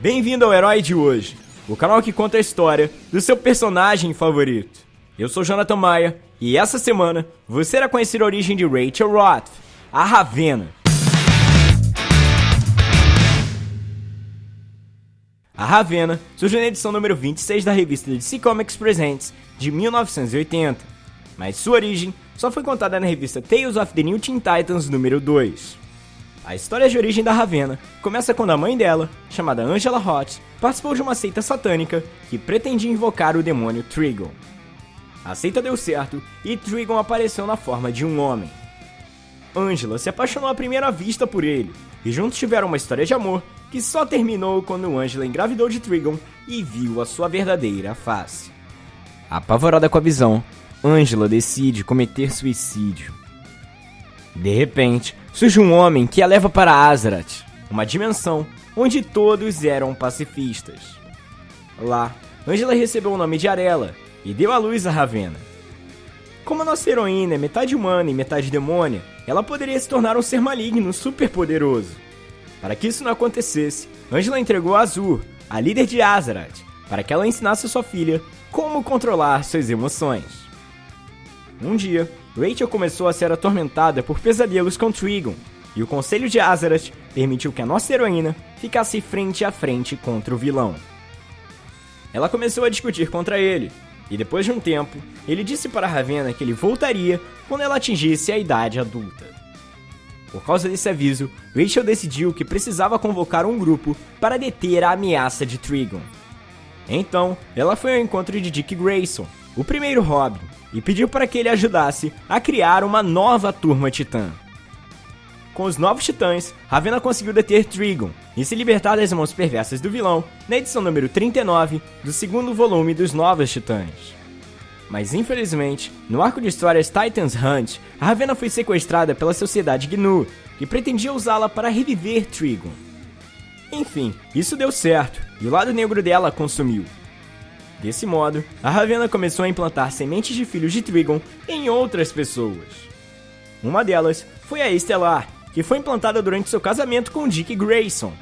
Bem-vindo ao Herói de Hoje, o canal que conta a história do seu personagem favorito. Eu sou Jonathan Maia e essa semana você irá conhecer a origem de Rachel Roth, a Ravena. A Ravena surgiu na edição número 26 da revista DC Comics Presents de 1980, mas sua origem só foi contada na revista Tales of the New Teen Titans número 2. A história de origem da Ravena começa quando a mãe dela, chamada Angela Roth, participou de uma seita satânica que pretendia invocar o demônio Trigon. A seita deu certo e Trigon apareceu na forma de um homem. Angela se apaixonou à primeira vista por ele, e juntos tiveram uma história de amor que só terminou quando Angela engravidou de Trigon e viu a sua verdadeira face. Apavorada com a visão, Angela decide cometer suicídio. De repente, surge um homem que a leva para Azeroth, uma dimensão onde todos eram pacifistas. Lá, Angela recebeu o nome de Arela e deu à luz a Ravena. Como a nossa heroína é metade humana e metade demônia, ela poderia se tornar um ser maligno super poderoso. Para que isso não acontecesse, Angela entregou a Azur, a líder de Azeroth, para que ela ensinasse sua filha como controlar suas emoções. Um dia, Rachel começou a ser atormentada por pesadelos com Trigon, e o Conselho de Azeroth permitiu que a nossa heroína ficasse frente a frente contra o vilão. Ela começou a discutir contra ele, e depois de um tempo, ele disse para Ravenna que ele voltaria quando ela atingisse a idade adulta. Por causa desse aviso, Rachel decidiu que precisava convocar um grupo para deter a ameaça de Trigon. Então, ela foi ao encontro de Dick Grayson, o primeiro Robin, e pediu para que ele ajudasse a criar uma nova turma titã. Com os novos titãs, Ravenna conseguiu deter Trigon e se libertar das mãos perversas do vilão na edição número 39 do segundo volume dos Novos Titãs. Mas infelizmente, no arco de histórias Titans Hunt, Ravenna foi sequestrada pela sociedade Gnu, que pretendia usá-la para reviver Trigon. Enfim, isso deu certo, e o lado negro dela consumiu. Desse modo, a Ravenna começou a implantar sementes de filhos de Trigon em outras pessoas. Uma delas foi a Estelar, que foi implantada durante seu casamento com Dick Grayson.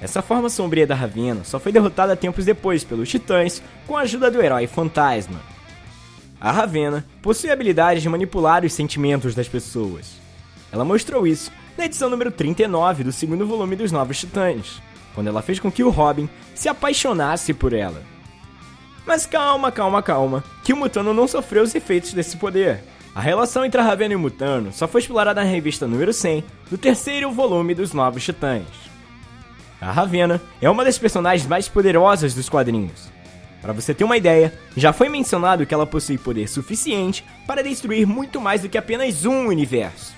Essa forma sombria da Ravenna só foi derrotada tempos depois pelos Titãs com a ajuda do herói Fantasma. A Ravenna possui a habilidade de manipular os sentimentos das pessoas. Ela mostrou isso na edição número 39 do segundo volume dos Novos Titãs, quando ela fez com que o Robin se apaixonasse por ela. Mas calma, calma, calma, que o Mutano não sofreu os efeitos desse poder. A relação entre a Ravenna e o Mutano só foi explorada na revista número 100 do terceiro volume dos Novos Titãs. A Ravenna é uma das personagens mais poderosas dos quadrinhos. Para você ter uma ideia, já foi mencionado que ela possui poder suficiente para destruir muito mais do que apenas um universo.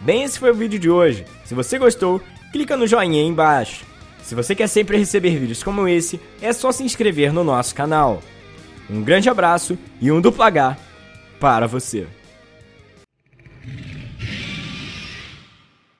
Bem, esse foi o vídeo de hoje. Se você gostou, clica no joinha aí embaixo. Se você quer sempre receber vídeos como esse, é só se inscrever no nosso canal. Um grande abraço e um duplo H para você.